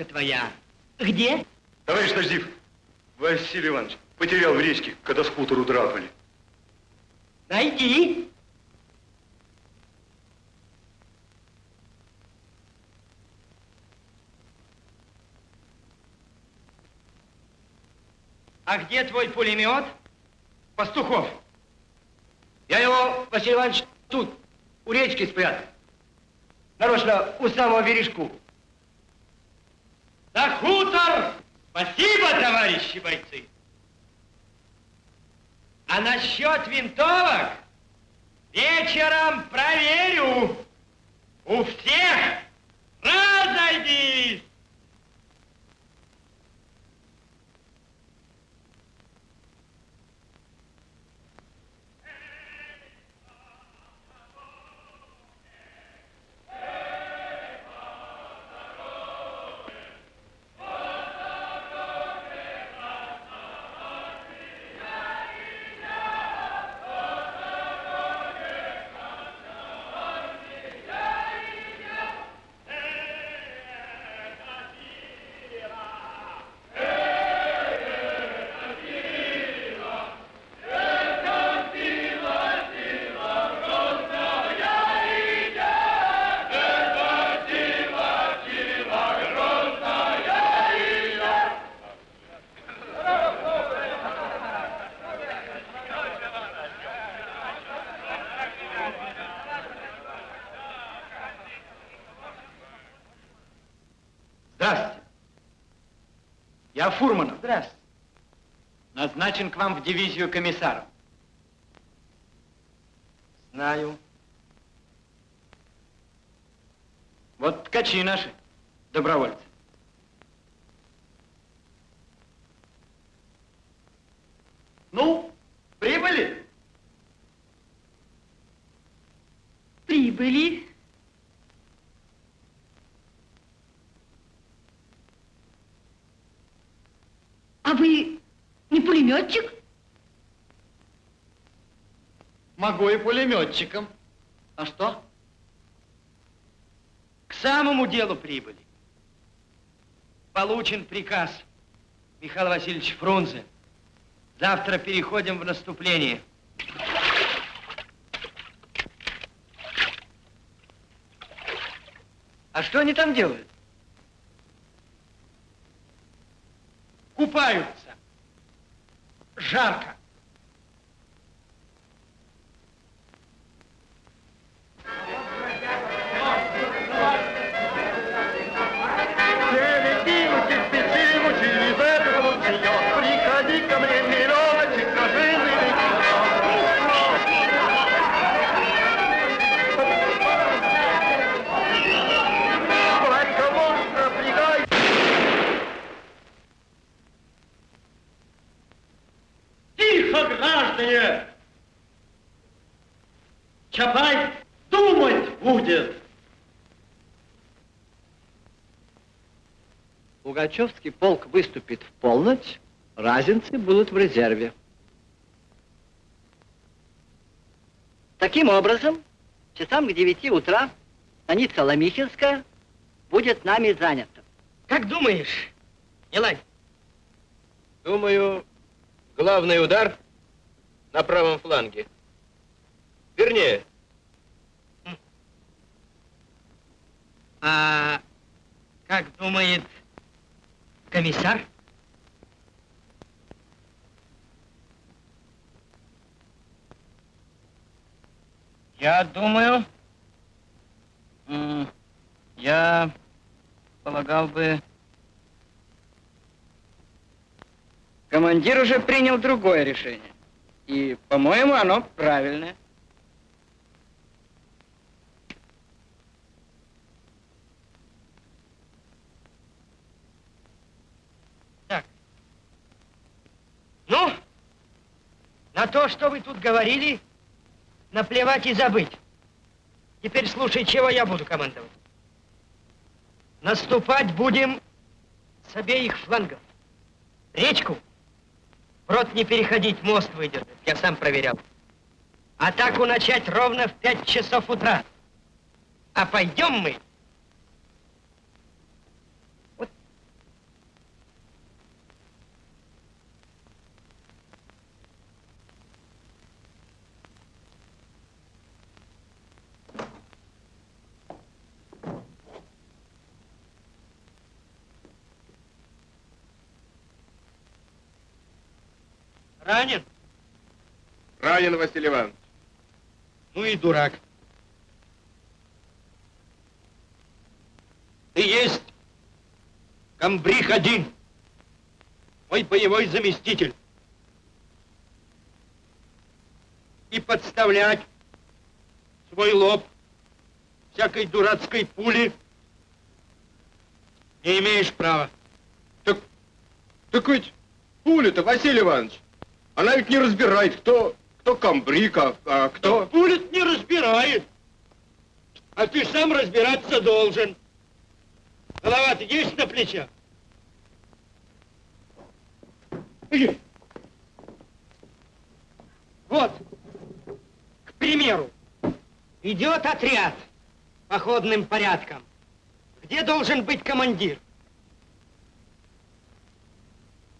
винтовка твоя где? Товарищ Наждив, Василий Иванович потерял в речке, когда с хутору драпали. Найди. А где твой пулемет? Пастухов. Я его, Василий Иванович, тут, у речки спрятал. Нарочно у самого бережку. На хутор! Спасибо, товарищи бойцы! А насчет винтовок вечером проверю. У всех разойдись! Фурманов. Здравствуйте. Назначен к вам в дивизию комиссаром. Знаю. Вот ткачи наши, добровольцы. Ну, прибыли? Прибыли. А вы не пулеметчик? Могу и пулеметчиком. А что? К самому делу прибыли. Получен приказ Михаил Васильевич Фрунзе. Завтра переходим в наступление. А что они там делают? Купаются. Жарко. Пугачевский полк выступит в полночь, разинцы будут в резерве. Таким образом, часам к девяти утра станица Ломихинская будет нами занята. Как думаешь, Елань? Думаю, главный удар на правом фланге. Вернее, А как думает комиссар? Я думаю, я полагал бы... Командир уже принял другое решение. И, по-моему, оно правильное. Так. Ну, на то, что вы тут говорили, наплевать и забыть. Теперь слушай, чего я буду командовать. Наступать будем с обеих флангов. Речку брод не переходить, мост выдержать. Я сам проверял. Атаку начать ровно в 5 часов утра. А пойдем мы ранен. Ранен, Василий Иванович. Ну и дурак. Ты есть комбриг один, мой боевой заместитель. И подставлять свой лоб всякой дурацкой пули не имеешь права. Так, так ведь пуля-то, Василий Иванович, она ведь не разбирает, кто, кто комбриг, а, а кто... Пулит не разбирает. А ты сам разбираться должен. Голова-то есть на плечах? Вот, к примеру, идет отряд походным порядком. Где должен быть командир?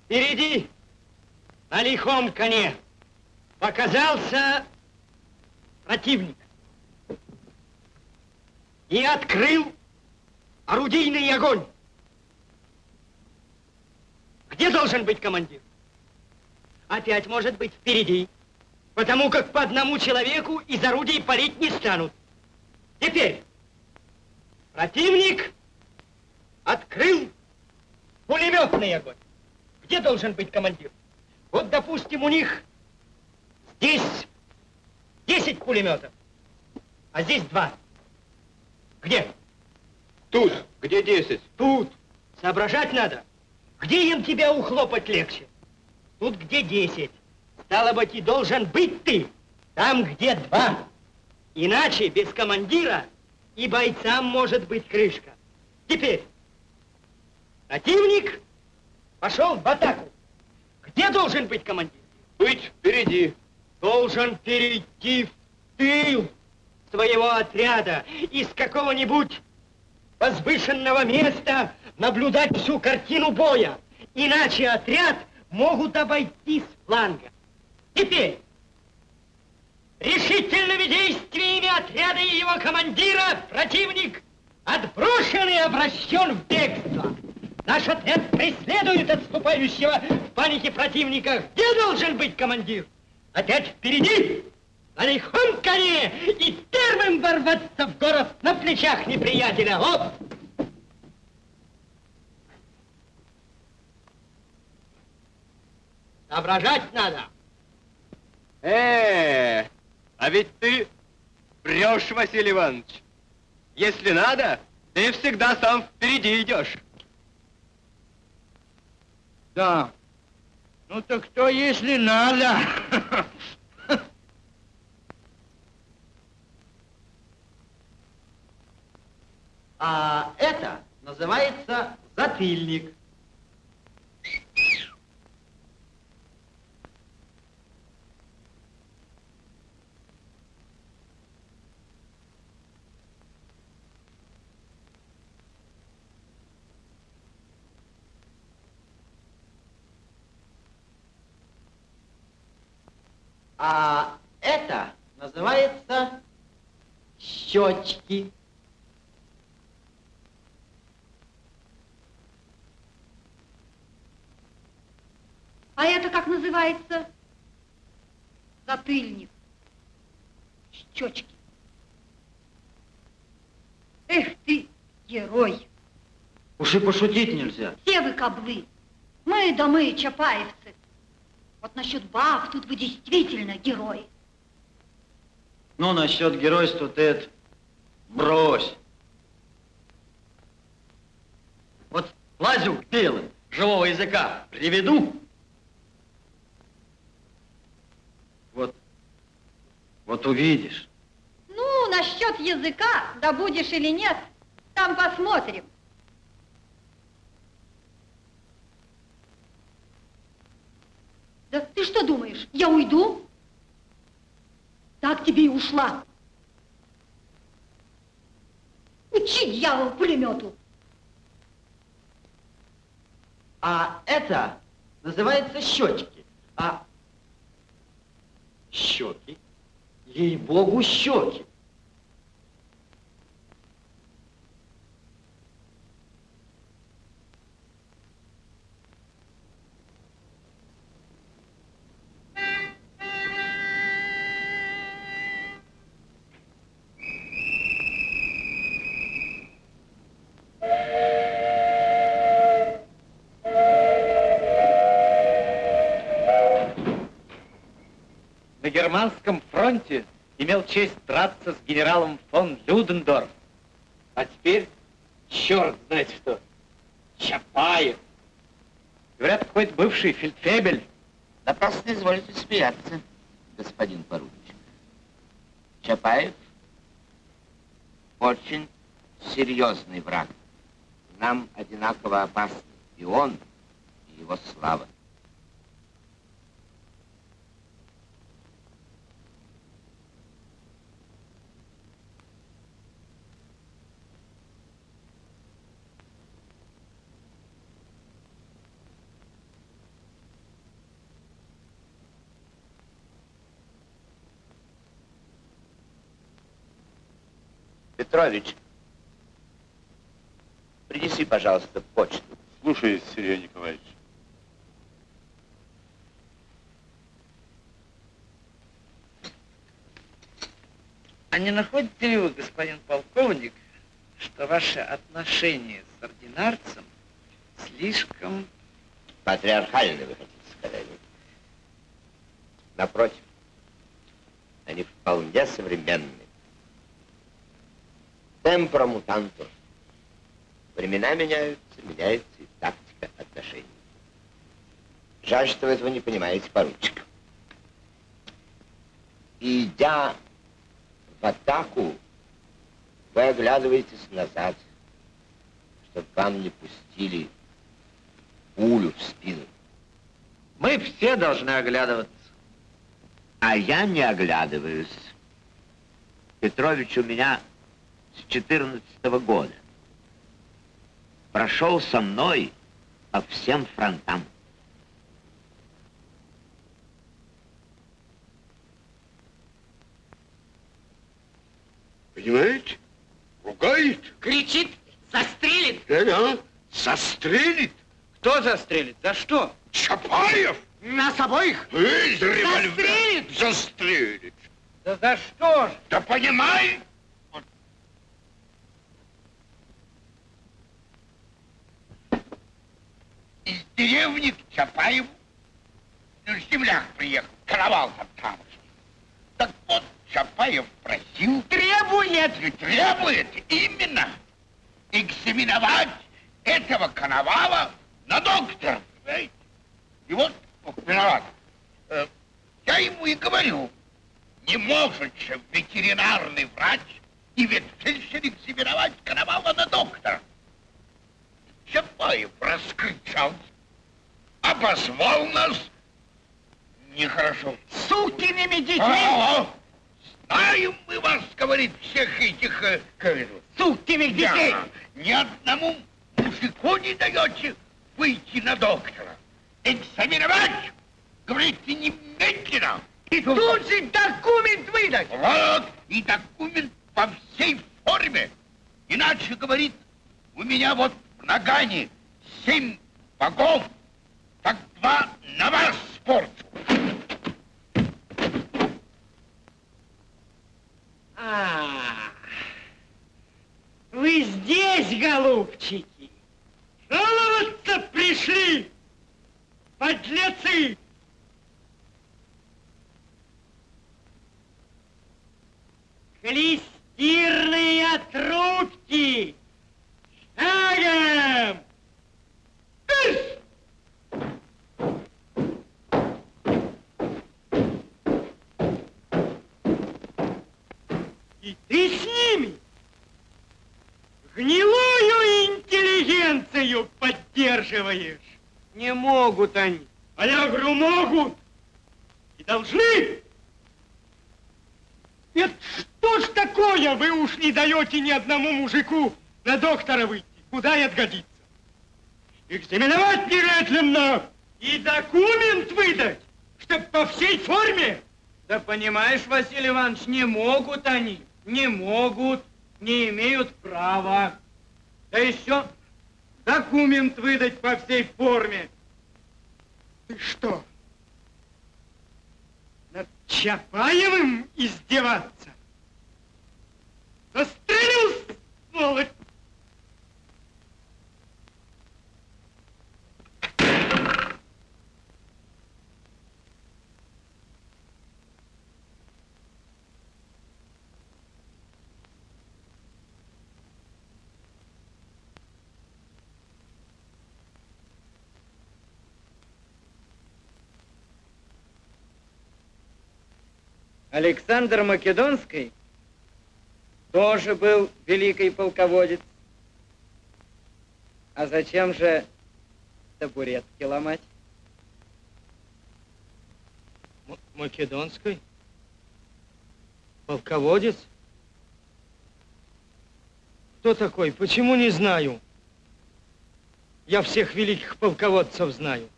Впереди, на лихом коне, показался противник и открыл орудийный огонь. Где должен быть командир? Опять может быть впереди, потому как по одному человеку из орудий палить не станут. Теперь противник открыл пулеметный огонь. Где должен быть командир? Вот, допустим, у них здесь 10 пулеметов, а здесь два. Где? Тут, где 10? Тут. Соображать надо. Где им тебя ухлопать легче? Тут где 10. Стало быть, и должен быть ты. Там, где два. Иначе без командира и бойцам может быть крышка. Теперь противник пошел в атаку. Где должен быть командир? Быть впереди. Должен перейти в тыл своего отряда из какого-нибудь возвышенного места наблюдать всю картину боя. Иначе отряд могут обойти с фланга. Теперь решительными действиями отряда и его командира противник отброшен и обращен в бегство. Наш отряд преследует отступающего в панике противника. Где должен быть командир? Опять впереди, на лихом коне и первым ворваться в город на плечах неприятеля. Оп! Соображать надо. Э, а ведь ты врешь, Василий Иванович. Если надо, ты всегда сам впереди идешь. Да. Ну так что, если надо? А это называется затыльник. А это называется щечки. А это как называется? Затыльник. Щечки. Эх ты, герой. Уж и пошутить нельзя. Все вы каблы. Мы да мы, чапаевцы. Вот насчет баб тут вы действительно герой. Ну, насчет геройства ты это брось. Вот лазю белым, живого языка приведу. Вот, вот увидишь. Ну, насчет языка, да будешь или нет, там посмотрим. Да ты что думаешь, я уйду? Так тебе и ушла. Учи, дьявол, пулемету. А это называется щечки. А щеки, ей-богу, щеки. Германском фронте имел честь драться с генералом фон Людендорф. А теперь черт знает что. Чапаев. Говорят, какой-то бывший фельдфебель. Напрасно изволите смеяться, господин поручик. Чапаев очень серьезный враг. Нам одинаково опасны и он, и его слава. Петрович, принеси, пожалуйста, почту. Слушаюсь, Сергей Николаевич. А не находите ли вы, господин полковник, что ваше отношение с ординарцем слишком... Патриархальны, вы хотите сказать? Напротив, они вполне современны. Темпора мутантур. Времена меняются, меняется и тактика отношений. Жаль, что вы этого не понимаете, поручик. Идя в атаку, вы оглядываетесь назад, чтобы вам не пустили пулю в спину. Мы все должны оглядываться. А я не оглядываюсь. Петрович у меня с 14 года. Прошел со мной по всем фронтам. Понимаете? Ругает. Кричит, застрелит. Да-да. Застрелит. Кто застрелит? За что? Чапаев. Нас обоих? Из револьвера. Застрелит? Застрелит. Да за что ж? Да понимай. Вот. Из деревни к Чапаеву. Ну, земляк приехал, каравал там тамошний. Так вот, Чапаев просил... Требует! И требует, именно, экзаменовать этого коновала на доктор? И вот, ох, виноват. Э, Я ему и говорю, не может же ветеринарный врач и ветфельдшер экзаменовать Коновала на доктора. Чапаев раскричался, обозвал нас нехорошо. Сукиными детьми! А, знаем мы вас, говорит, всех этих... э, как это, Сукиных детей! да, ни одному мужику не даете выйти на доктора. Экзаменовать, говорите, немедленно. И тут же документ выдать! Вот, и документ по всей форме. Иначе, говорит, у меня вот в нагане семь богов, так два на вас спорчу. А, вы здесь, голубчики? Жаловаться пришли, подлецы! Клестирные трубки! Шагом! Кыш! И ты с ними гнилую интеллигенцию поддерживаешь. Не могут они. А я говорю, могут. И должны. Это что ж такое? Вы уж не даете ни одному мужику на доктора выйти. Куда это годится? Экзаменовать немедленно и документ выдать, чтоб по всей форме. Да понимаешь, Василий Иванович, не могут они, не могут, не имеют права. Да еще документ выдать по всей форме. Ты что, над Чапаевым издеваться? Застрелил, сволочь! Александр Македонский тоже был великий полководец. А зачем же табуретки ломать? Македонской? Полководец? Кто такой? Почему не знаю? Я всех великих полководцев знаю.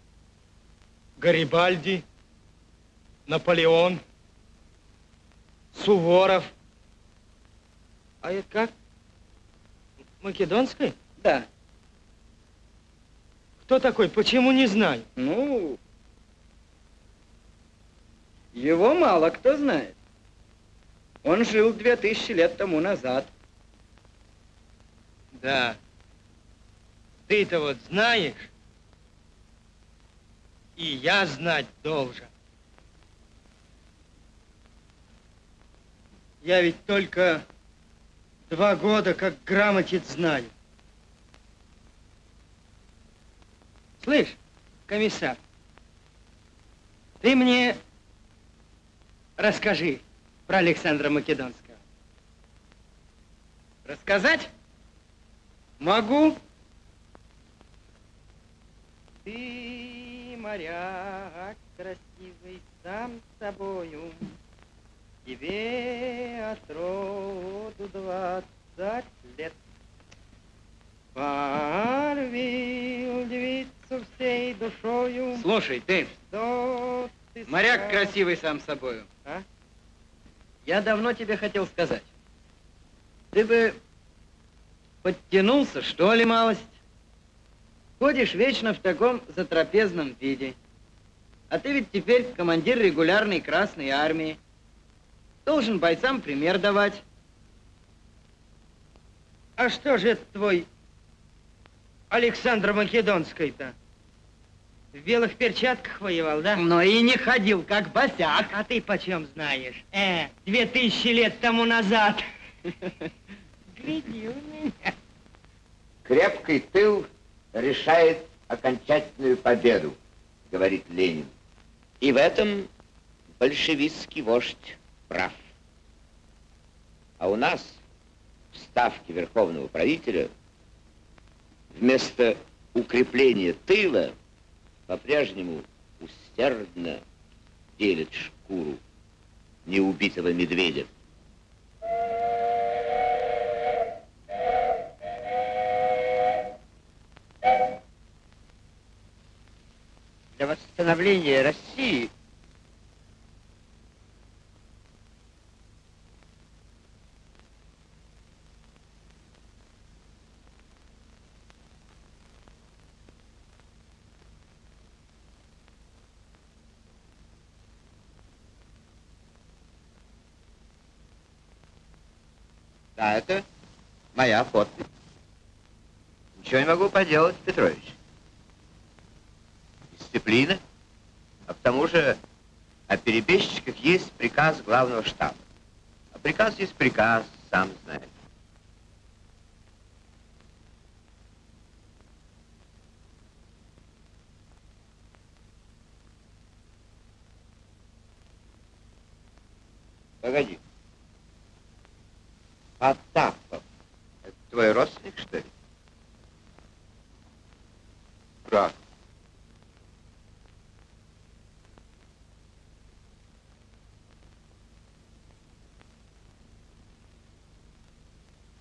Гарибальди, Наполеон, Суворов. А это как? Македонской? Да. Кто такой? Почему не знаю? Ну, его мало кто знает. Он жил две тысячи лет тому назад. Да. Ты-то вот знаешь, и я знать должен. Я ведь только два года как грамотец знаю. Слышь, комиссар, ты мне расскажи про Александра Македонского. Рассказать? Могу. Ты, моряк красивый, сам собою, Тебе от роду двадцать лет. Полюбил девицу всей душою. Слушай, ты, Что ты моряк скажешь? красивый сам собою. А? Я давно тебе хотел сказать. Ты бы подтянулся, что ли, малость? Ходишь вечно в таком затрапезном виде. А ты ведь теперь командир регулярной Красной Армии. Должен бойцам пример давать. А что же это твой Александр Македонский-то? В белых перчатках воевал, да? Но и не ходил, как босяк. А ты почем знаешь? Э, две тысячи лет тому назад. Гляди у меня. Крепкий тыл решает окончательную победу, говорит Ленин. И в этом большевистский вождь прав. А у нас в ставке верховного правителя вместо укрепления тыла по-прежнему усердно делит шкуру неубитого медведя. Для восстановления России Да, это моя подпись. Ничего не могу поделать, Петрович. Дисциплина. А к тому же о перебежчиках есть приказ главного штаба. А приказ есть приказ, сам знаешь. Потапов. Это твой родственник, что ли? Как?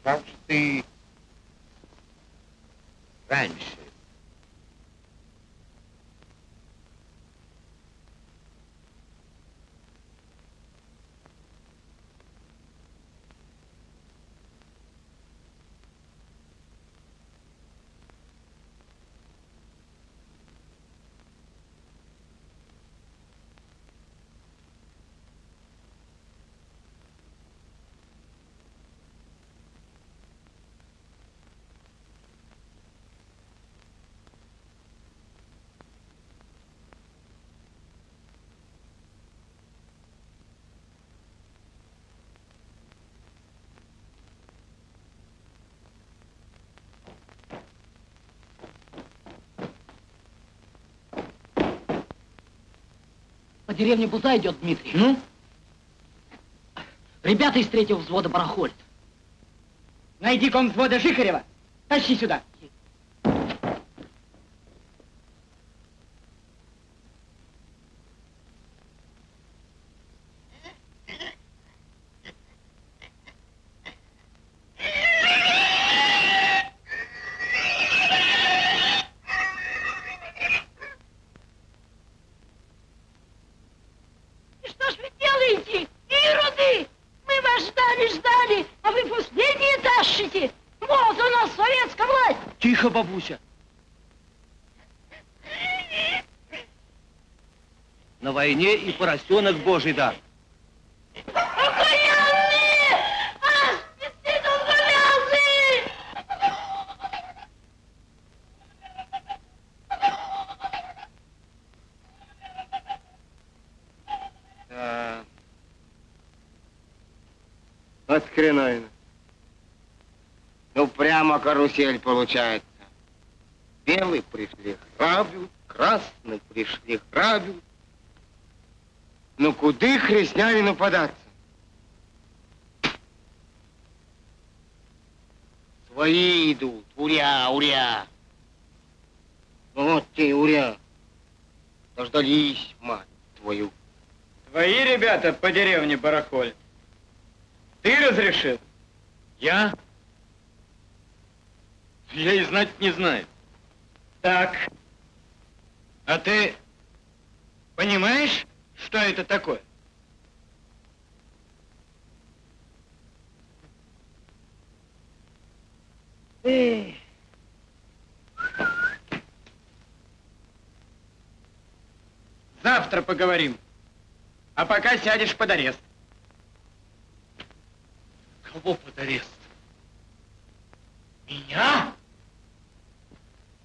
Как же ты раньше По деревне Буза идет Дмитрий. Ну? Ребята из третьего взвода барахолят. Найди ком взвода Жихарева. Тащи сюда. И что ж вы делаете, ироды? Мы вас ждали, ждали, а вы последние тащите. Вот у нас советская власть. Тихо, бабуся. На войне и поросенок божий дар. Окаянные! Аспиды долговязые! Да. От хреновина. Ну, прямо карусель получается. Белые пришли, грабят, красные пришли, грабят. Ну, куды хрестнявину податься? Свои идут, уря, уря. Ну, вот те уря. Дождались, мать твою. Твои ребята по деревне барахолят. Ты разрешил? Я? Я и знать не знаю. Так. А ты понимаешь, что это такое? Эй. Завтра поговорим. А пока сядешь под арест. Кого под арест? Меня?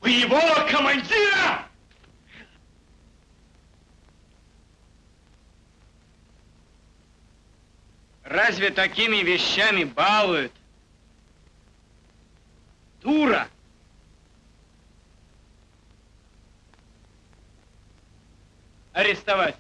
Боевого командира? Разве такими вещами балуют? Дура! Арестовать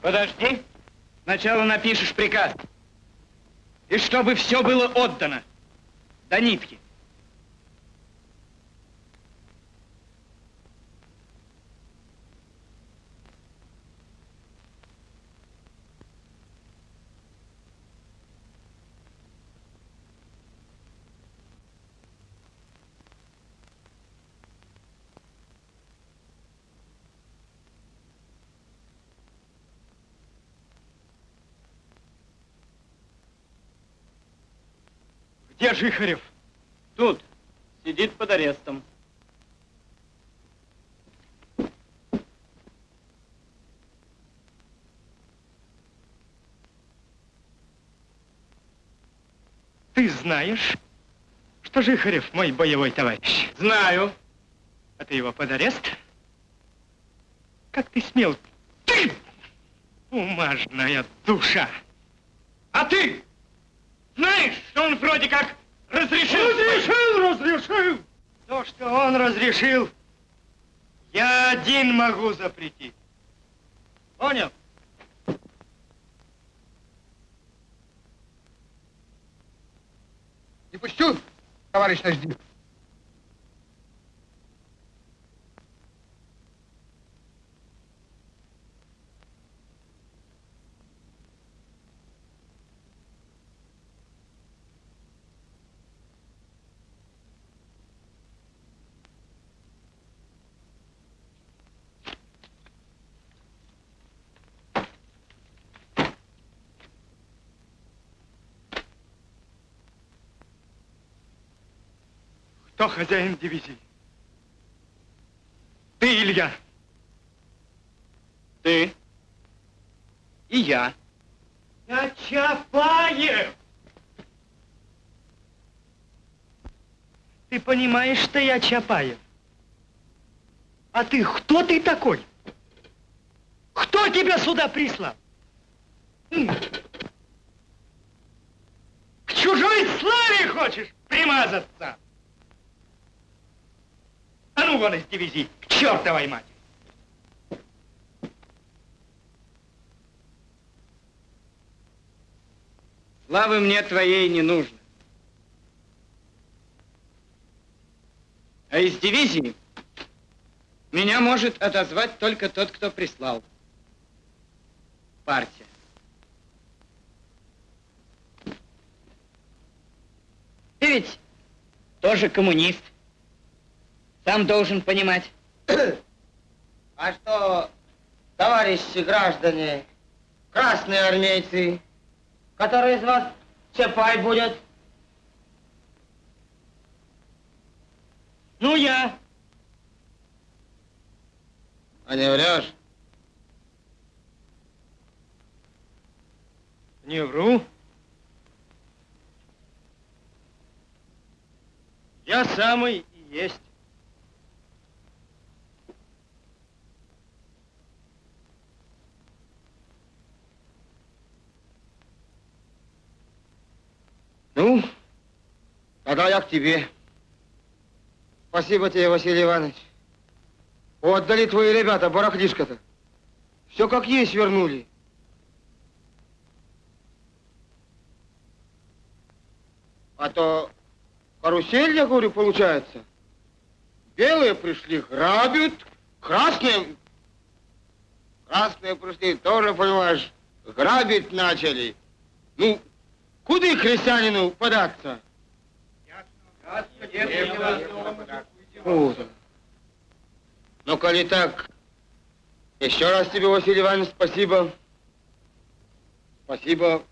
Подожди. Сначала напишешь приказ. И чтобы все было отдано. До нитки. Где Жихарев? Тут. Сидит под арестом. Ты знаешь, что Жихарев мой боевой товарищ? Знаю. А ты его под арест? Как ты смел? Ты! Бумажная душа! А ты знаешь, что он вроде как разрешил... Разрешил, разрешил! То, что он разрешил, я один могу запретить. Понял? Не пущу, товарищ Наждин. Кто хозяин дивизии? Ты, Илья. Ты и я. Я Чапаев! Ты понимаешь, что я Чапаев? А ты кто ты такой? Кто тебя сюда прислал? К чужой славе хочешь примазаться? Ну вон из дивизии, к чертовой матери! Славы мне твоей не нужно. А из дивизии меня может отозвать только тот, кто прислал. Партия. Ты ведь тоже коммунист. Сам должен понимать. А что, товарищи граждане, красные армейцы, который из вас Чапай будет? Ну, я. А не врешь? Не вру. Я самый и есть. Ну, тогда я к тебе. Спасибо тебе, Василий Иванович. Отдали твои ребята барахлишко-то. Все как есть вернули. А то карусель, я говорю, получается. Белые пришли, грабят, красные... Красные пришли, тоже, понимаешь, грабить начали. Ну, куда крестьянину податься? Ну, коли так, еще раз тебе, Василий Иванович, спасибо. Спасибо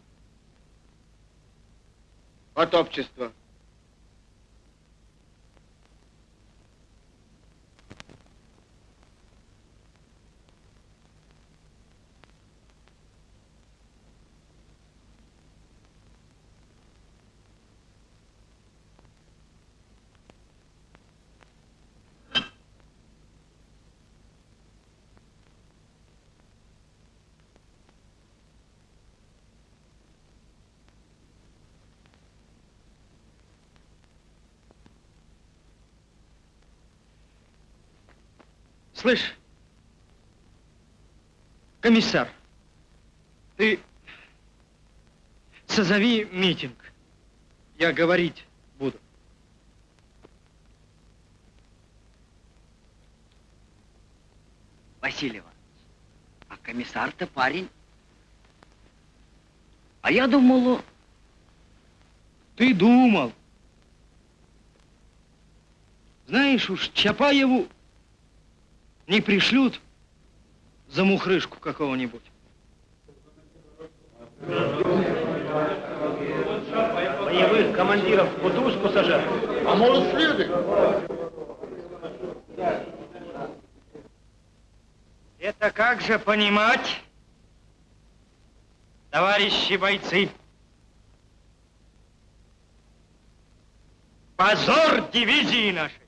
от общества. Слышь, комиссар, Ты созови митинг. Я говорить буду. Иванович, а комиссар-то парень. А я думал, Ты думал. Знаешь уж, Чапаеву не пришлют за мухрышку какого-нибудь. Боевых командиров в кутузку сажать. А может, следует? Это как же понимать, товарищи бойцы? Позор дивизии нашей!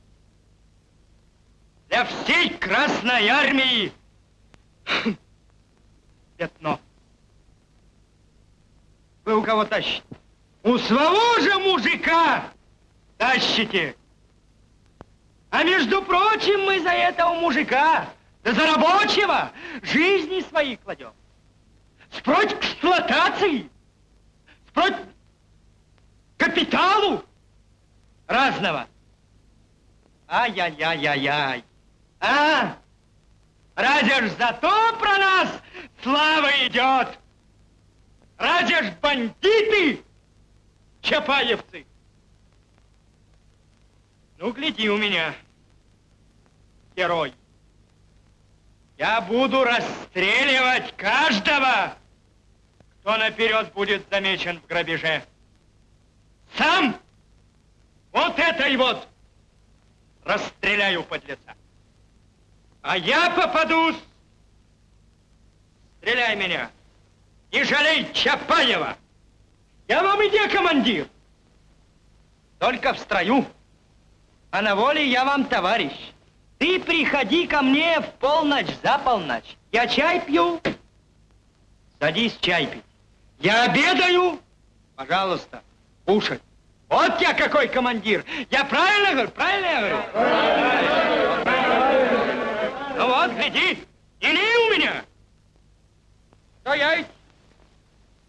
Для всей Красной Армии пятно. Вы у кого тащите? У своего же мужика тащите. А между прочим, мы за этого мужика, да за рабочего, жизни свои кладем. Спроть к эксплуатации, спроть капиталу разного. Ай-яй-яй-яй-яй. А? Разве ж зато про нас слава идет? Разве ж бандиты, чапаевцы? Ну, гляди у меня, герой. Я буду расстреливать каждого, кто наперед будет замечен в грабеже. Сам вот этой вот расстреляю подлеца. А я попадусь. Стреляй меня. Не жалей Чапаева. Я вам иди, командир. Только в строю. А на воле я вам товарищ. Ты приходи ко мне в полночь, за полночь. Я чай пью. Садись чай пить. Я обедаю. Пожалуйста, кушать. Вот я какой командир. Я правильно говорю? Правильно я говорю? Ну вот, гляди, не у меня. То я ведь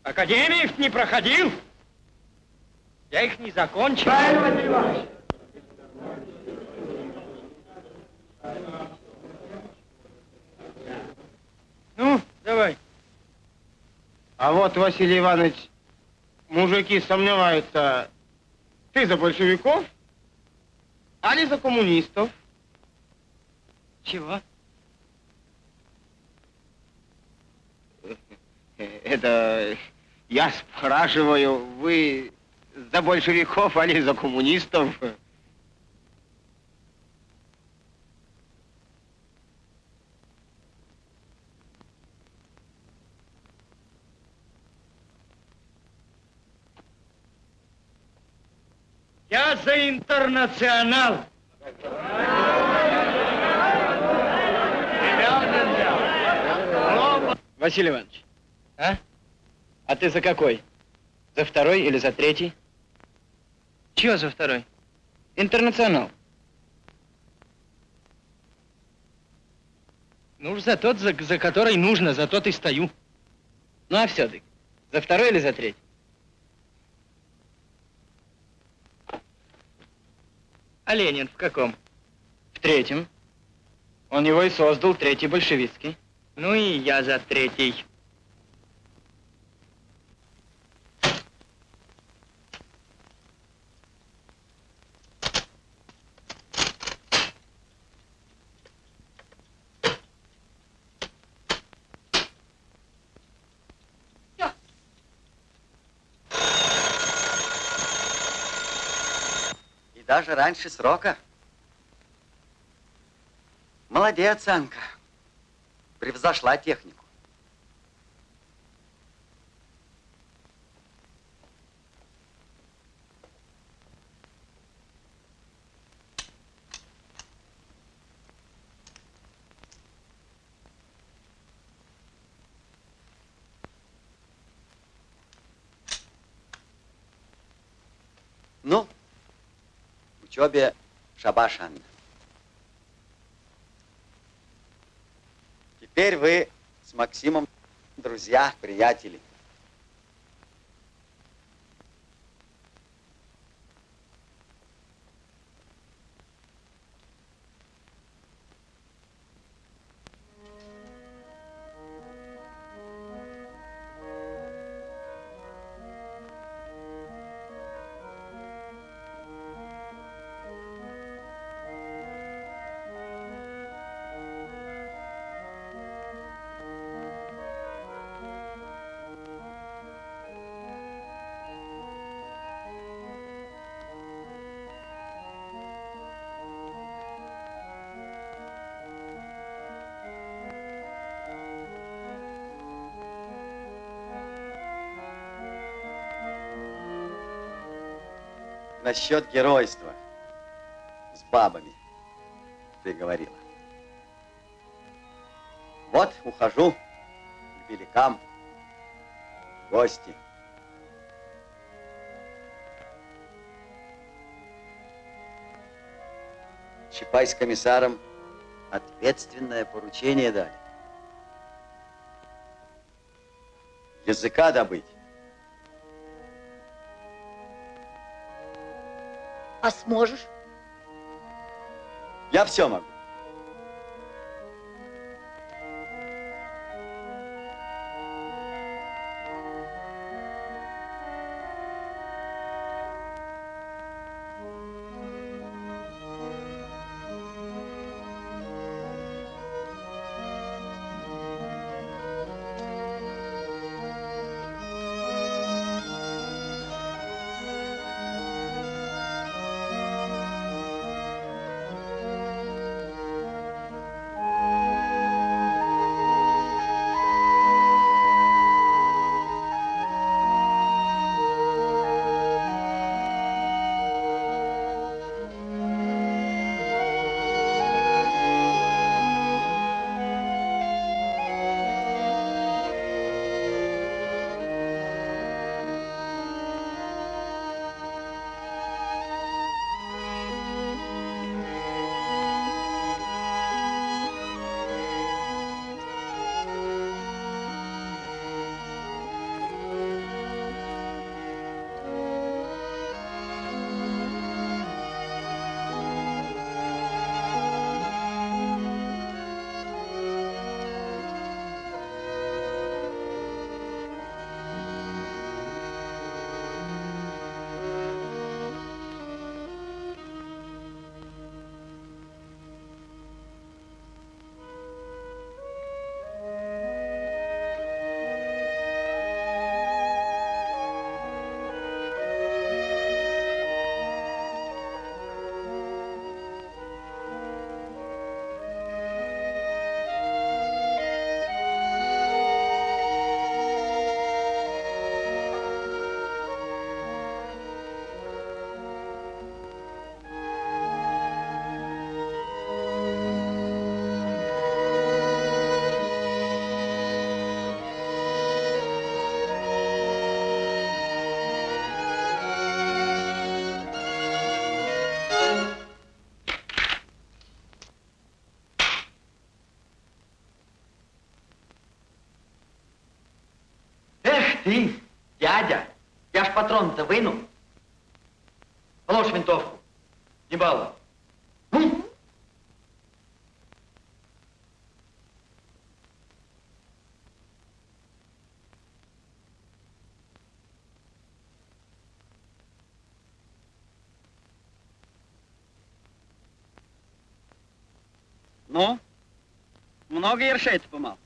академии их не проходил. Я их не закончил. Правильно, Василий Иванович. Ну, давай. А вот, Василий Иванович, мужики сомневаются, ты за большевиков, али за коммунистов? Чего? Это я спрашиваю, вы за большевиков, али за коммунистов? Я за интернационал. Василий Иванович, а? А ты за какой? За второй или за третий? Чего за второй? Интернационал. Ну уж за тот, за, за который нужно, за тот и стою. Ну а все-таки, за второй или за третий? А Ленин в каком? В третьем. Он его и создал, третий большевистский. Ну и я за третий. Даже раньше срока. Молодец, Анка. Превзошла технику. Ну, учебе шабаш, Анна. Теперь вы с Максимом друзья, приятели. Насчет геройства с бабами ты говорила. Вот ухожу к великам в гости. Чапай с комиссаром ответственное поручение дали. Языка добыть. А сможешь? Я все могу. Выну. Положь винтовку. Не балуй. Ну? Ну, много ершей ты помал?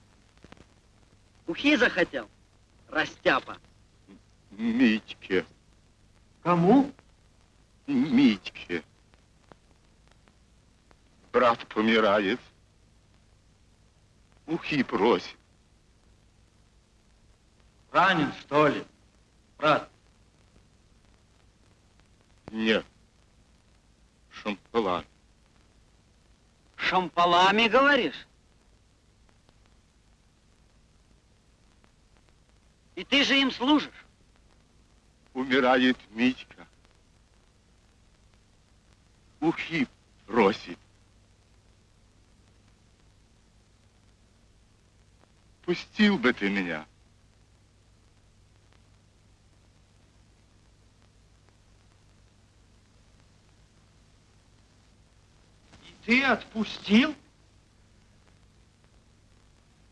Ухи захотел, растяпа. Митьке, Кому? Митьке. Брат помирает. Ухи просит. Ранен, что ли? Брат, Нет. Шампала. шампалами говоришь? И ты же им служишь? Умирает Митька. Ухи просит. Отпустил бы ты меня. И ты отпустил?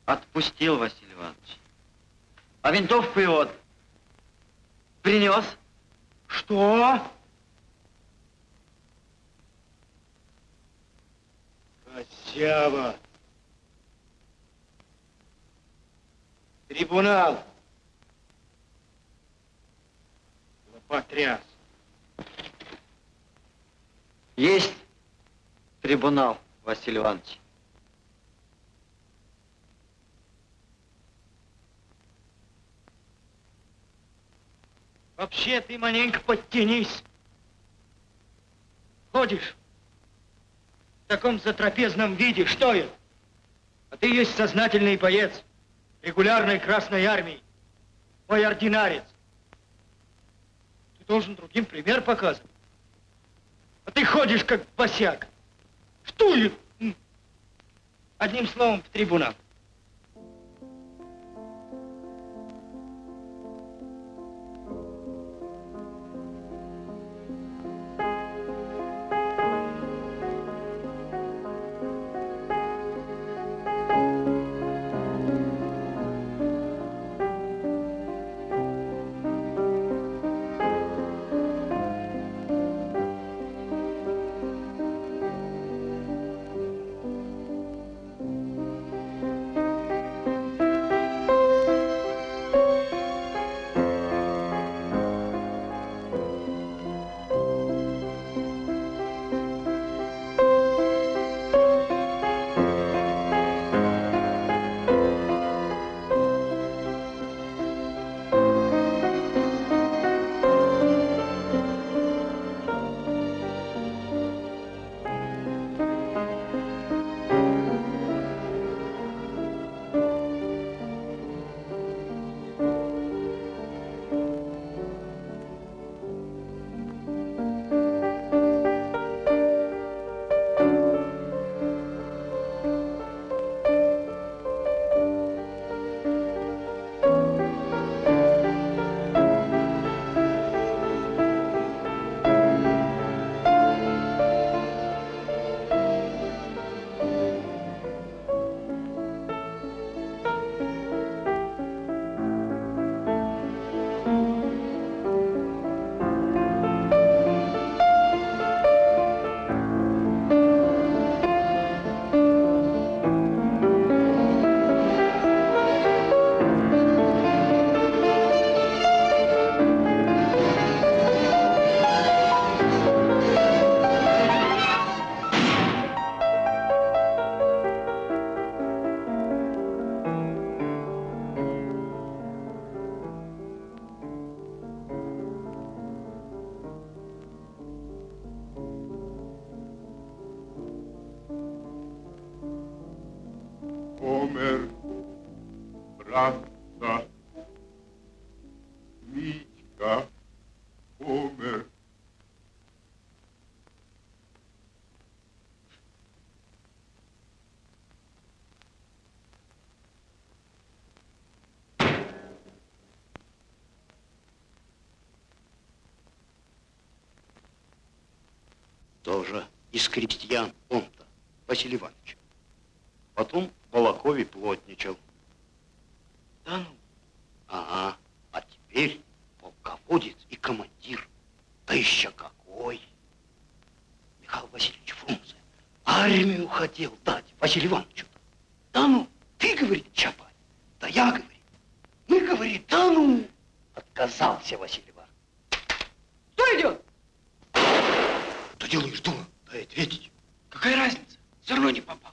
Отпустил, Василий Иванович. А винтовку его принес. Что? Косява. Трибунал. Потряс. Есть трибунал, Василий Иванович. Вообще ты маленько подтянись. Ходишь в таком затрапезном виде, что это? А ты есть сознательный боец регулярной Красной Армии, мой ординарец. Ты должен другим пример показывать. А ты ходишь как босяк. Ли? Одним словом, в трибунал. Тоже из крестьян он-то, Василий Иванович. Потом в Балакове плотничал. Да ну, Ага, а теперь полководец и командир. Да еще какой! Михаил Васильевич Фрунзе армию хотел дать Василию Ивановичу. Да ну, ты, говорит, Чапай, да я, говорит. Мы, говорит, да ну. Отказался Василий Иванович. кто идет? Да делаешь, дума, дай ответить. Какая разница? Все равно не попал.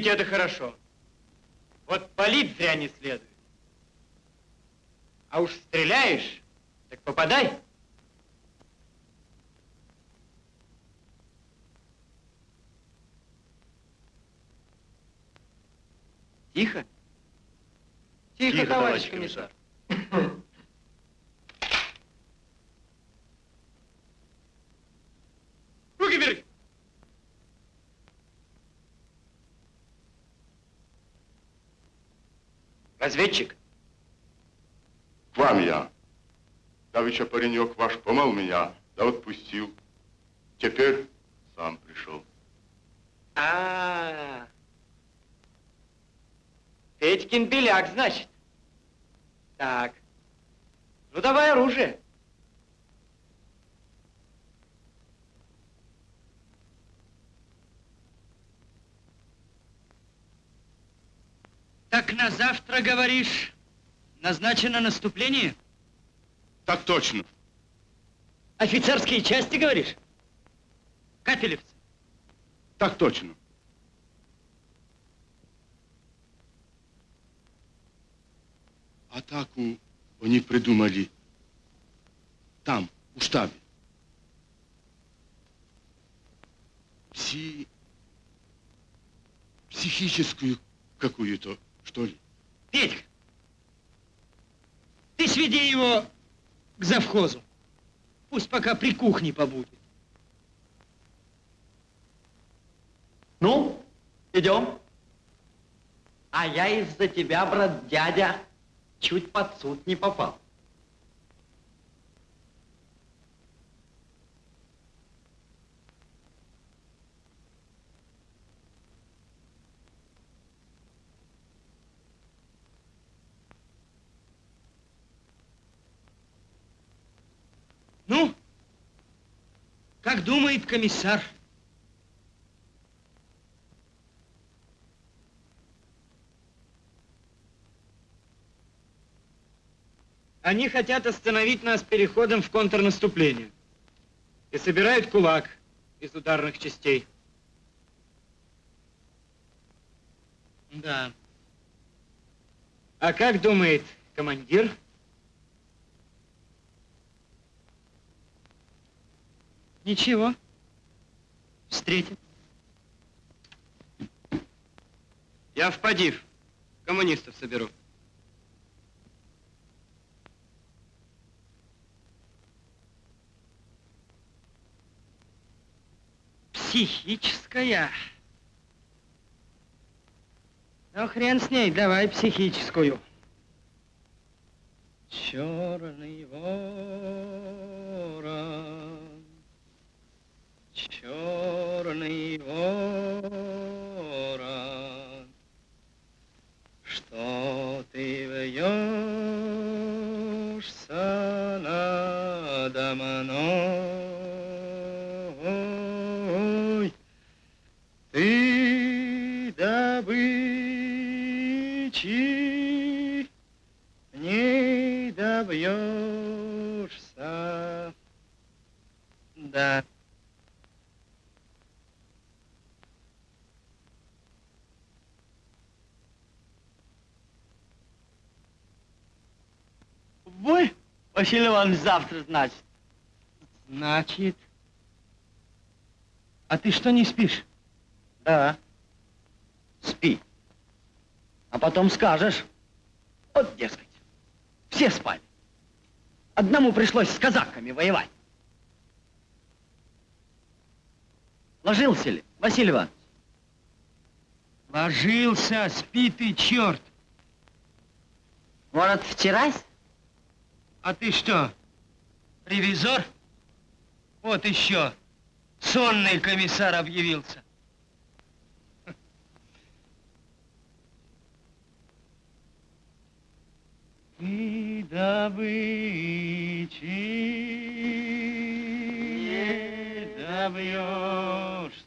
Спите, это хорошо. Вот палить зря не следует. А уж стреляешь, так попадай. Тихо. Тихо, товарищ комиссар. Разведчик? К вам я. Давеча паренек ваш помал меня, да отпустил. Теперь сам пришел. А, -а, -а. Петькин беляк, значит. Так. Ну, давай оружие. Так на завтра, говоришь, назначено наступление? Так точно. Офицерские части, говоришь? Капелевцы? Так точно. Атаку они придумали там, у штабе. Пси... Психическую какую-то, что ли? Петька, ты сведи его к завхозу. Пусть пока при кухне побудет. Ну, идем. А я из-за тебя, брат дядя, чуть под суд не попал. Ну, думает комиссар? Они хотят остановить нас переходом в контрнаступление. И собирают кулак из ударных частей. Да. А как думает командир? Ничего. Встретим. Я в Падив. Коммунистов соберу. Психическая. Ну, хрен с ней, давай психическую. Черный ворон, черный ворон, что ты вьешься надо мной? Ты добычи не добьешься. Да. Бой, Василий Иванович, завтра, значит. Значит. А ты что, не спишь? Да. Спи. А потом скажешь. Вот, дескать, все спали. Одному пришлось с казаками воевать. Ложился ли, Василий Иванович? Ложился, спи ты, черт. Может, вчерась? А ты что, ревизор? Вот еще. Сонный комиссар объявился. Ты добычи не добьешься.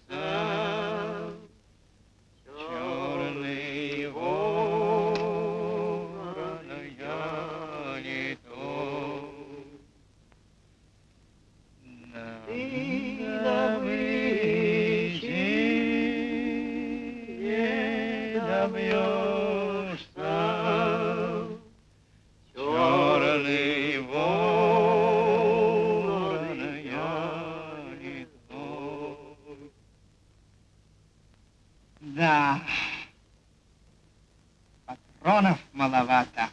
Маловато.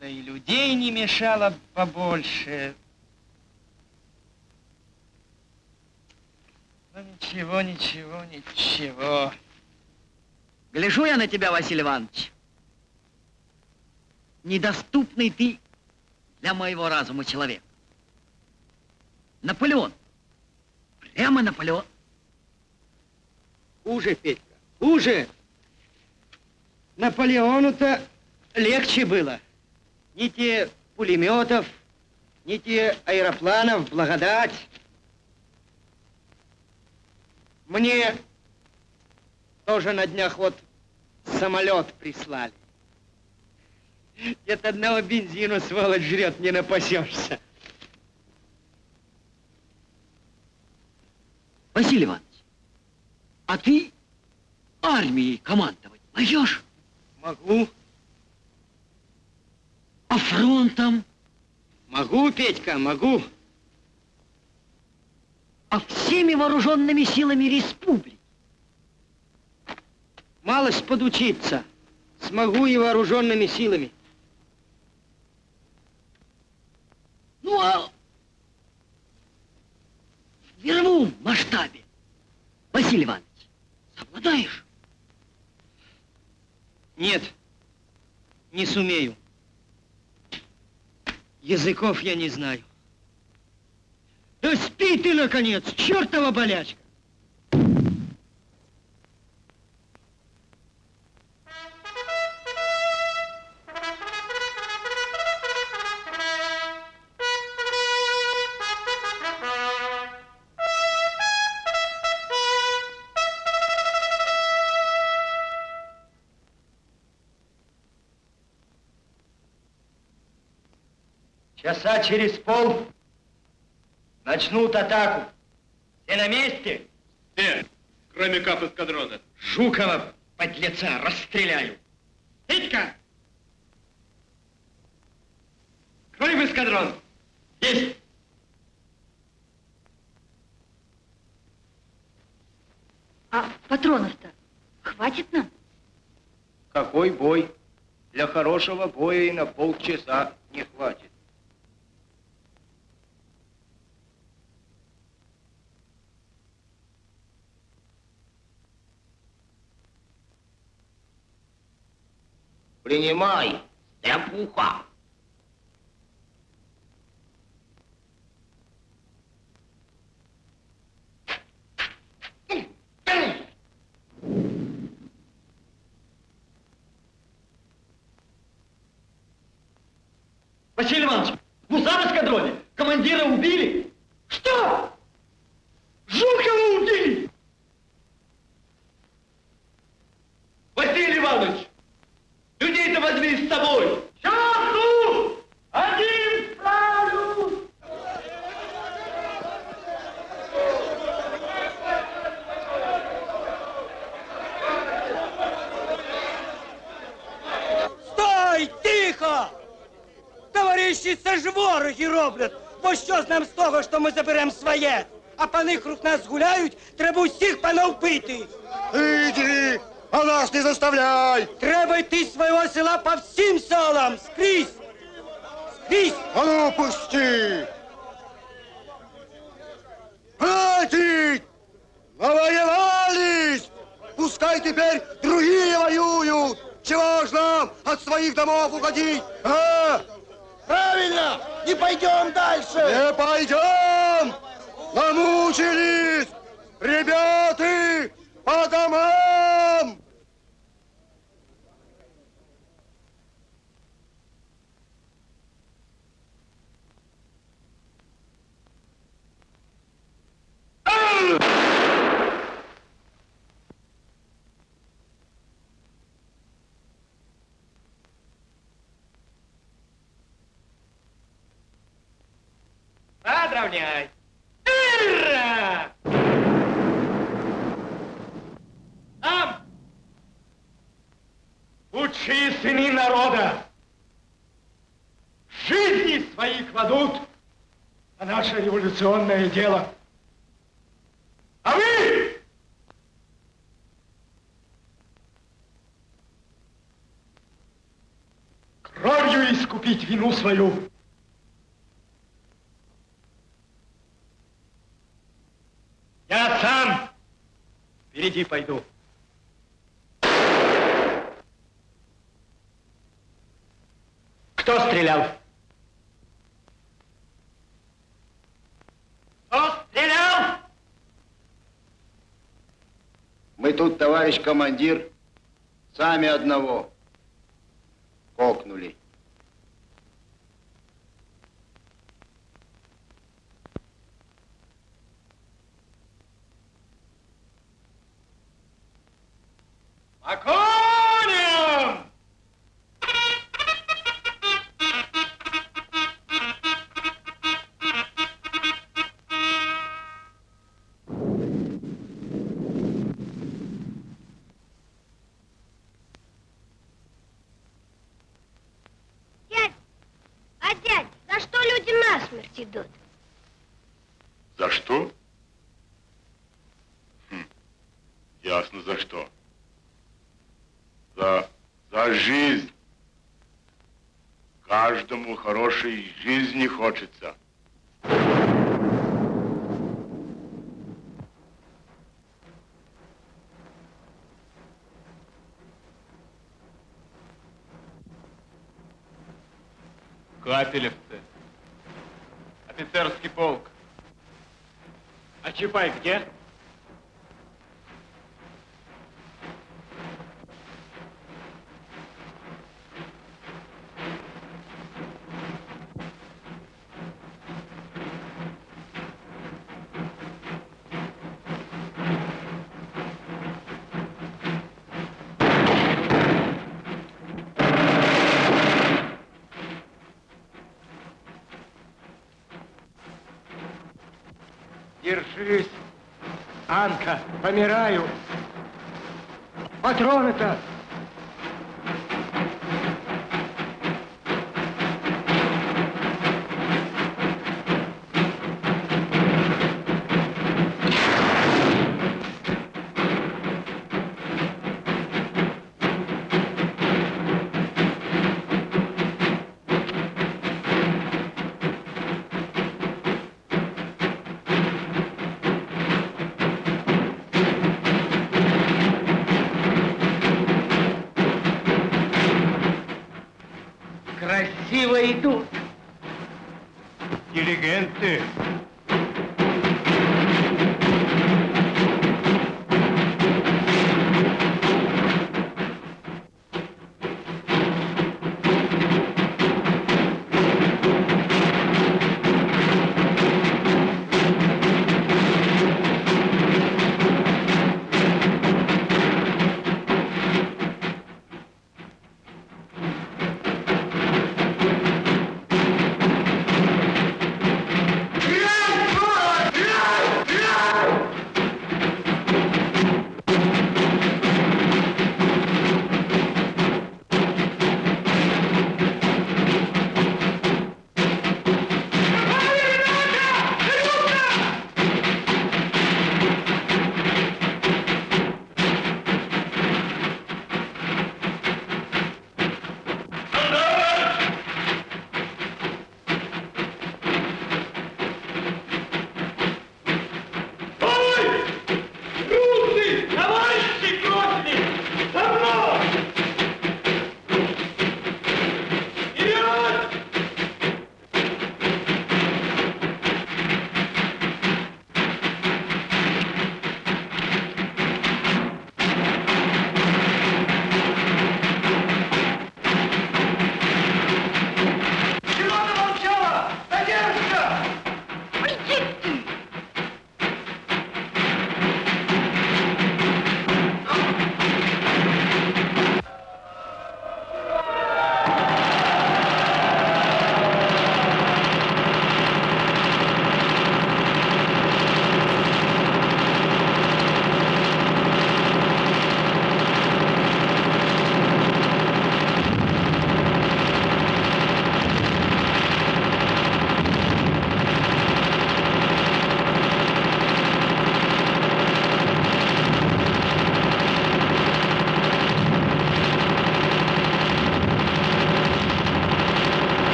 Да и людей не мешало побольше. Ну, ничего, ничего, ничего. Гляжу я на тебя, Василий Иванович. Недоступный ты для моего разума человек. Наполеон. Прямо Наполеон. Хуже, Петька, хуже. Наполеону-то легче было. Ни те пулеметов, ни те аэропланов, благодать. Мне тоже на днях вот самолет прислали. От одного бензина, сволочь, жрет, не напасешься. Василий Иванович, а ты армией командовать можешь? Могу. А фронтом? Могу, Петька, могу. А всеми вооруженными силами республики? Малость подучиться. Смогу и вооруженными силами. Ну, а в мировом масштабе, Василий Иванович, совладаешь? Нет, не сумею. Языков я не знаю. Да спи ты, наконец, чертова болячка! Часа через пол начнут атаку. Все на месте? Все, кроме кап эскадрона. Жукова, подлеца, расстреляю. Петька! Крой в эскадрон. Есть. А патронов-то хватит нам? Какой бой? Для хорошего боя и на полчаса не хватит. Принимай, степуха. Василий Иванович, в гусар эскадроне командира убили. Что? Жукова убили? Василий Иванович, людей-то возьми с собой. Часу! Один салют! Стой, тихо! Товариші, це ж вороги роблять. Бо що з нам з того, що ми заберемо своє? А пани круг нас гуляють, треба усіх панов пити. Иди, а нас не заставляй! Треба йти з свого села по всім селам, скрізь. Скрізь. А ну, пусти! Хватит! Навоевались! Пускай теперь другие воюют! Чего ж нам от своих домов уходить? А? Правильно! Не пойдем дальше! Не пойдем! Намучились! Ребята, по домам! Подравняй. Ура! Там! Лучшие сыны народа жизни свои кладут на наше революционное дело. А вы кровью искупить вину свою. впереди пойду. Кто стрелял? Кто стрелял? Мы тут, товарищ командир, сами одного. Хорошей жизни хочется. Капелевцы. Офицерский полк. А Чапай где? Держись, Анка, помираю. Патроны-то!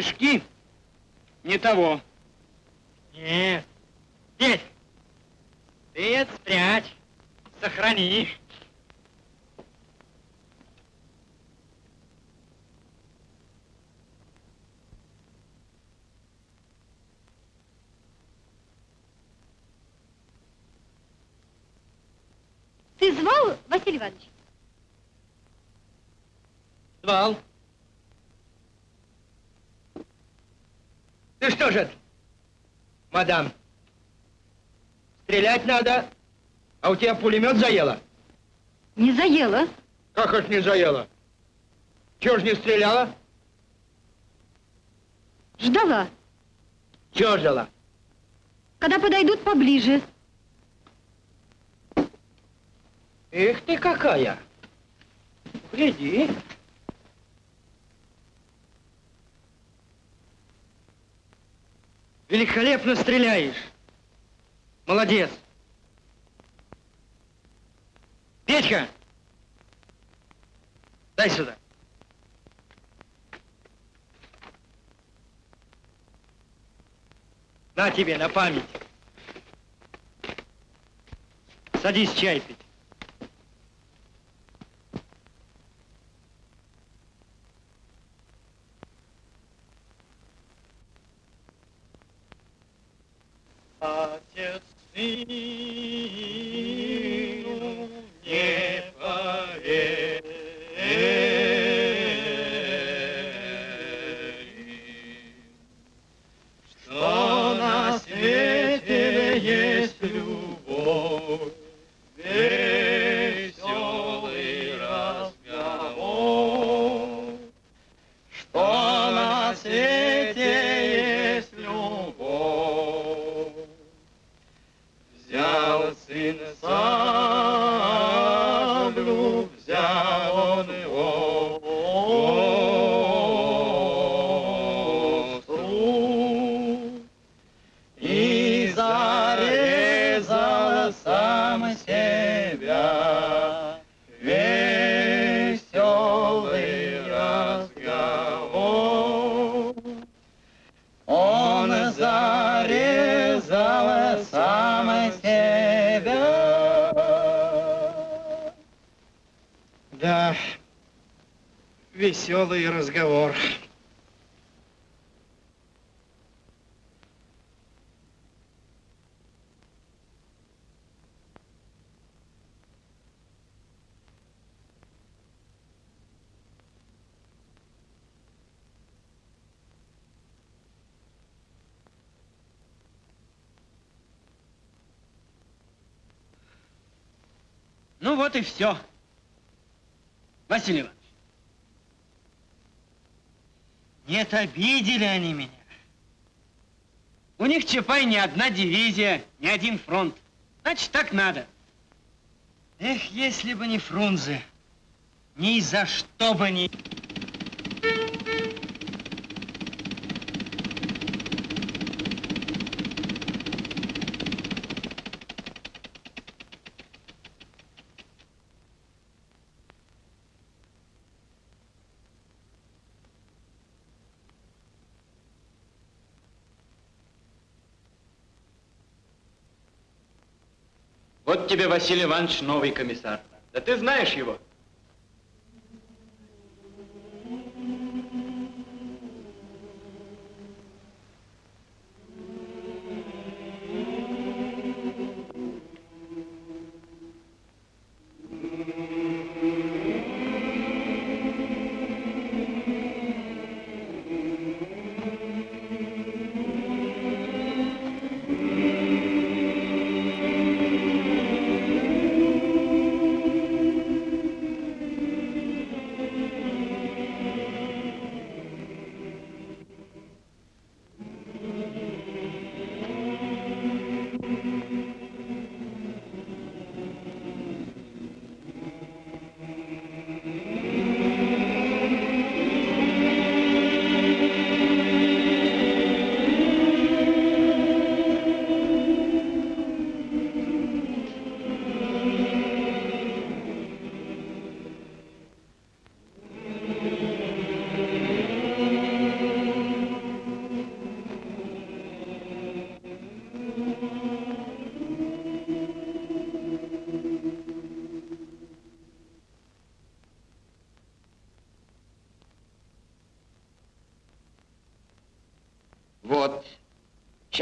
Стишки не того. Нет. Петь, ты это спрячь, сохрани. Ты звал, Василий Иванович? Звал. Ты что же это, мадам? Стрелять надо, а у тебя пулемет заело? Не заела. Как это не заело? Чего ж не стреляла? Ждала. Чего ждала? Когда подойдут поближе. Эх ты какая! Гляди. Великолепно стреляешь. Молодец. Петька! Дай сюда. На тебе, на память. Садись чай пить. me. Веселый разговор. Ну вот и все. Василий Иванович. Нет, обидели они меня. У них, Чапай, ни одна дивизия, ни один фронт. Значит, так надо. Эх, если бы не Фрунзе, ни за что бы не... тебе, Василий Иванович, новый комиссар. Да ты знаешь его.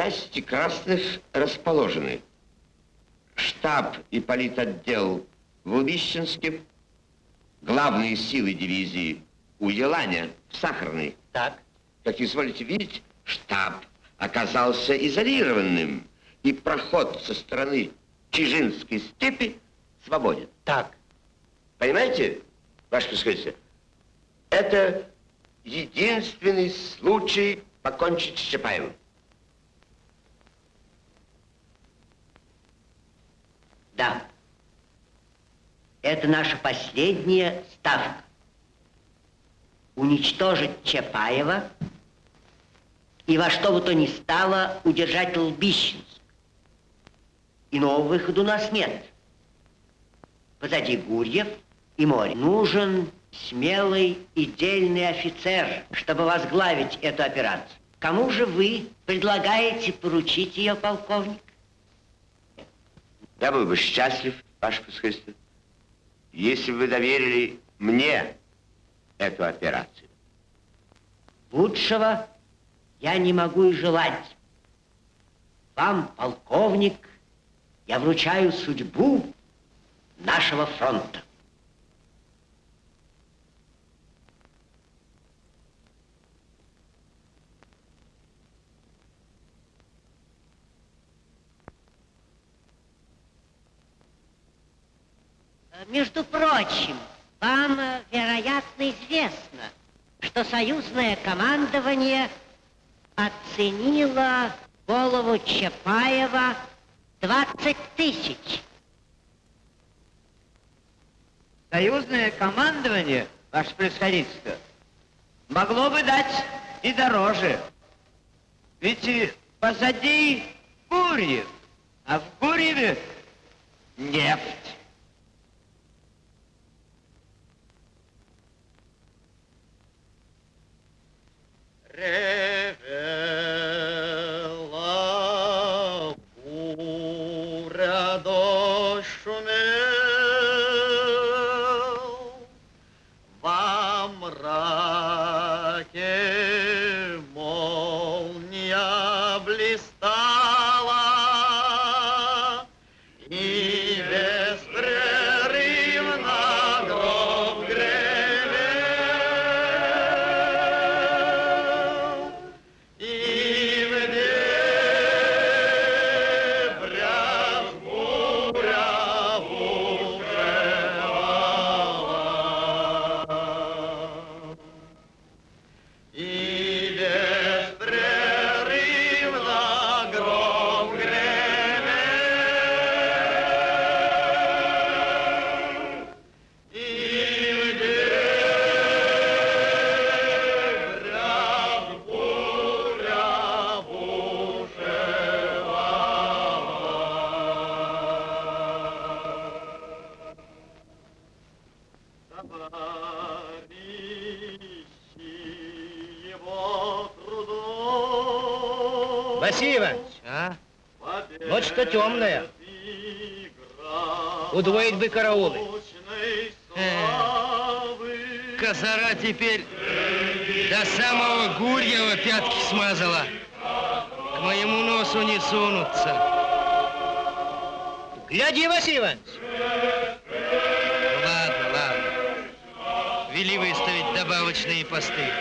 Части красных расположены. Штаб и политотдел в Лубищенске, главные силы дивизии у Еланя в Сахарной. Так. Как изволите видеть, штаб оказался изолированным, и проход со стороны Чижинской степи свободен. Так. Понимаете, ваше происходительство? Это единственный случай покончить с Чапаевым. Да. Это наша последняя ставка. Уничтожить Чапаева и во что бы то ни стало удержать Лбищенск. Иного выхода у нас нет. Позади Гурьев и море. Нужен смелый и дельный офицер, чтобы возглавить эту операцию. Кому же вы предлагаете поручить ее, полковник? Я был бы счастлив, ваше происходительство, если бы вы доверили мне эту операцию. Лучшего я не могу и желать. Вам, полковник, я вручаю судьбу нашего фронта. Между прочим, вам, э, вероятно, известно, что союзное командование оценило голову Чапаева 20 тысяч. Союзное командование, ваше происходительство, могло бы дать и дороже. Ведь позади Гурьев, а в Гурьеве нефть. Rêveur Удвоить бы караулы. Козара теперь до самого Гурьева пятки смазала. К моему носу не сунутся. Гляди, Василий Иванович. Ладно, ладно. Вели выставить добавочные посты.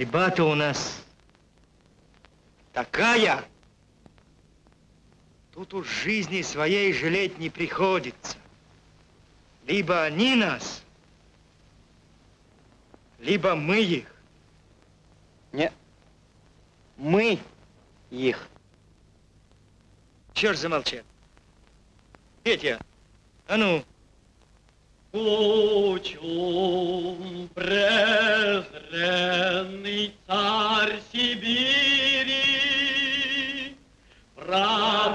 Борьба-то у нас такая. Тут уж жизни своей жалеть не приходится. Либо они нас, либо мы их. Не, мы их. Черт замолчал. Петя, а ну, Лучом презренный царь Сибири пробрался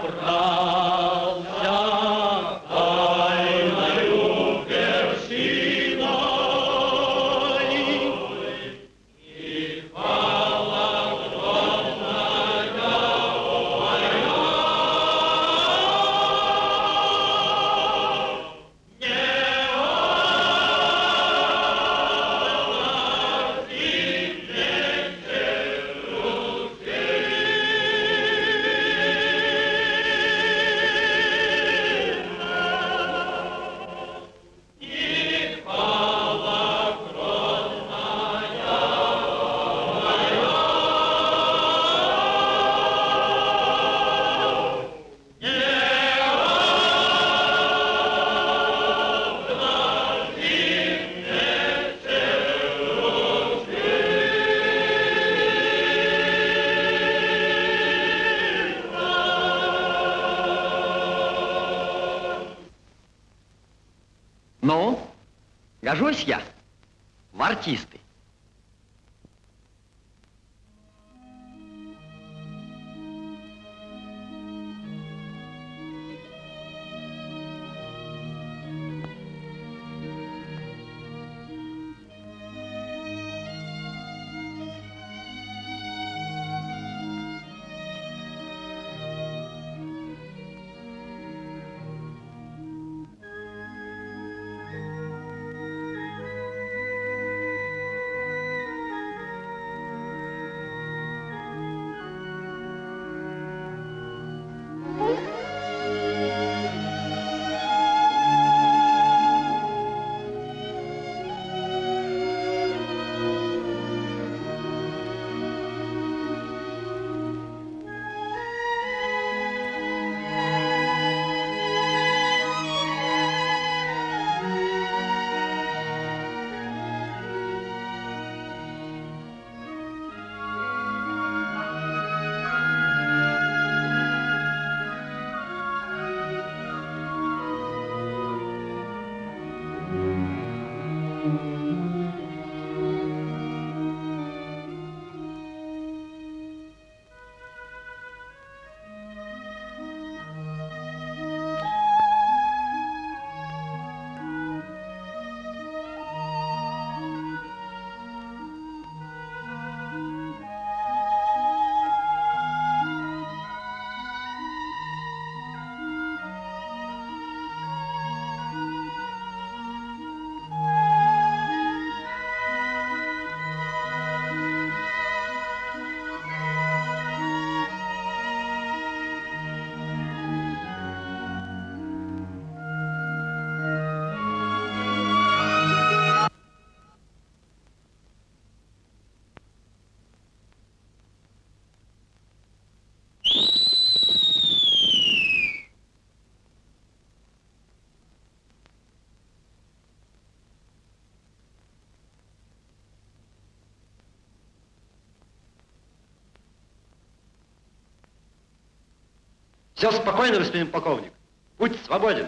Все спокойно, господин полковник. Будь свободен.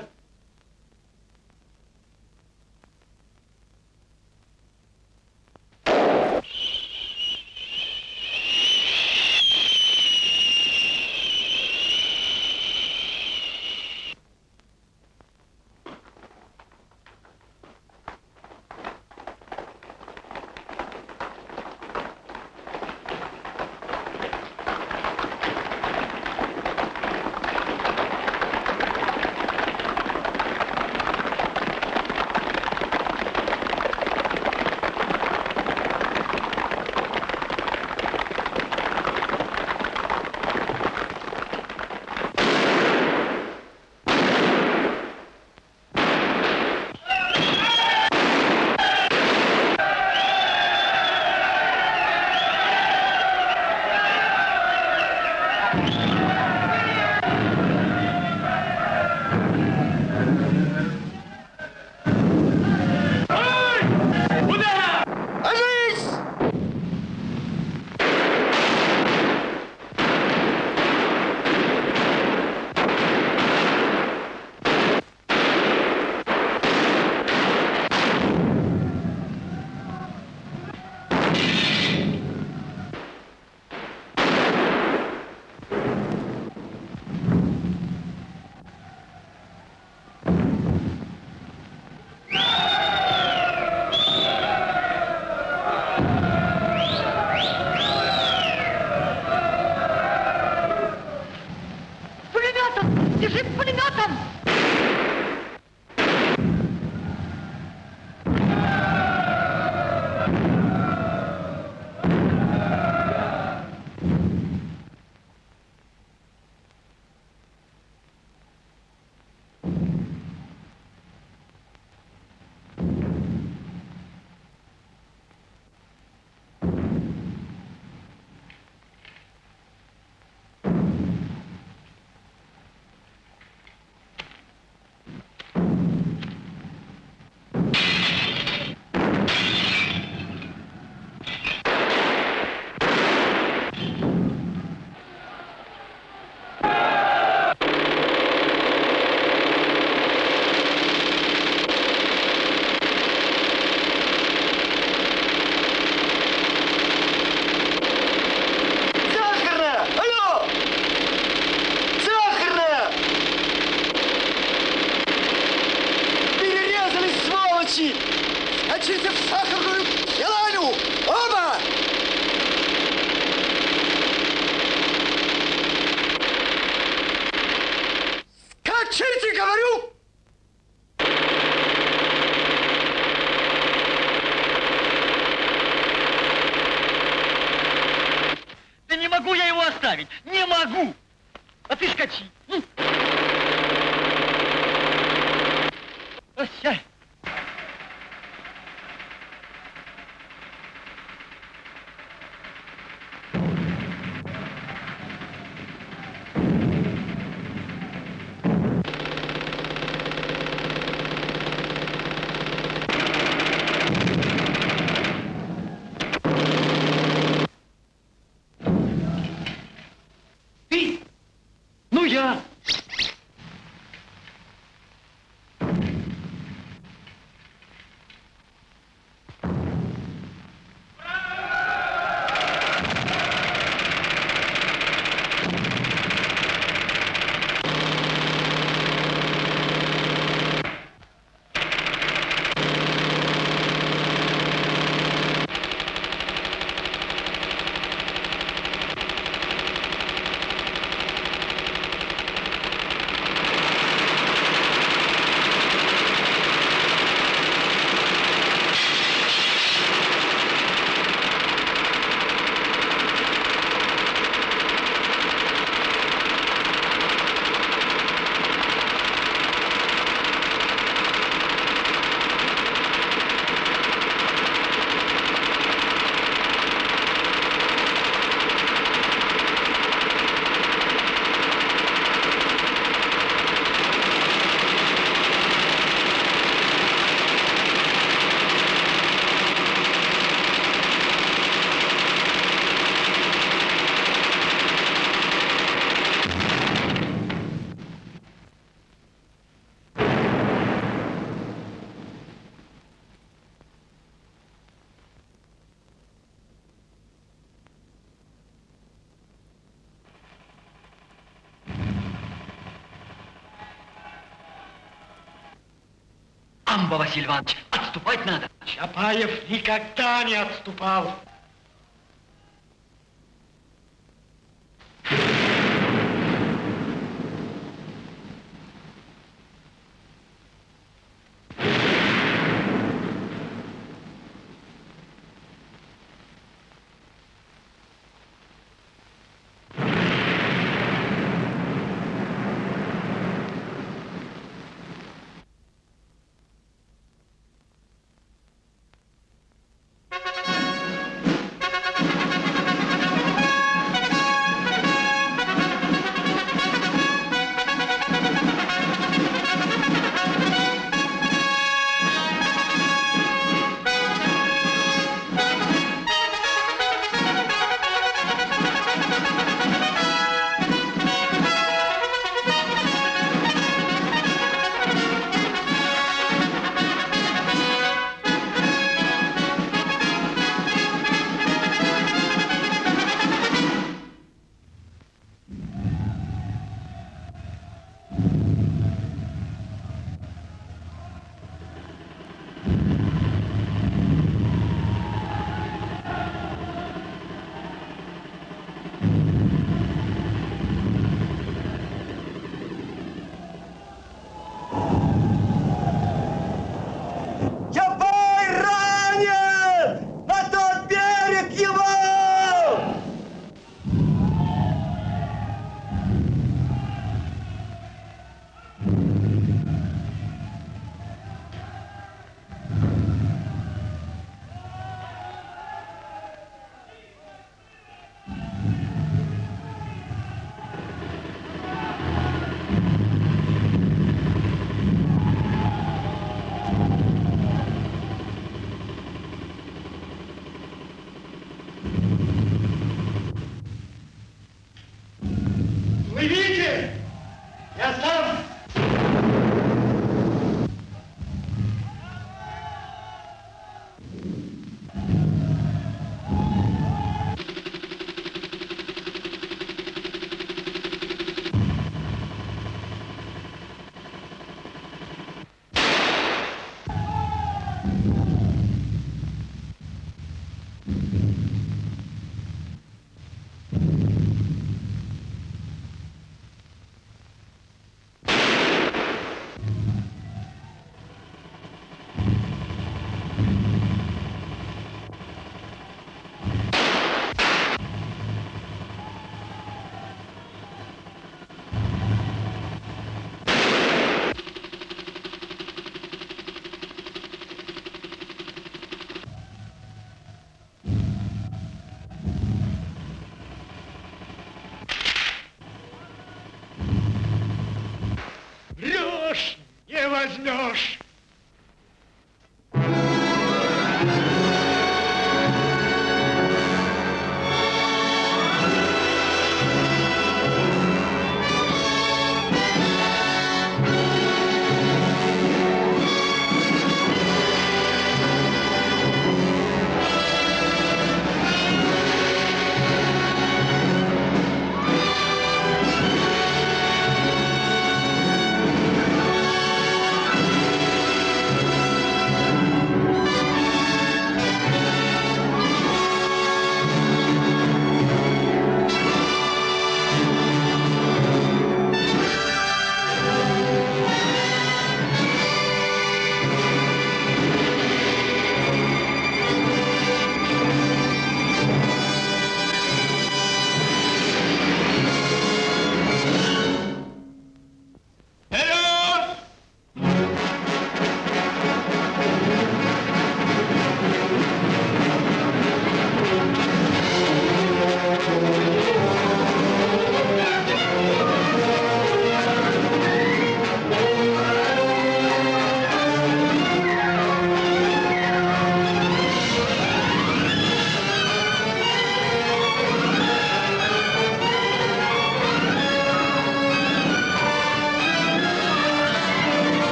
Амба, Василий Иванович, отступать надо. Чапаев никогда не отступал.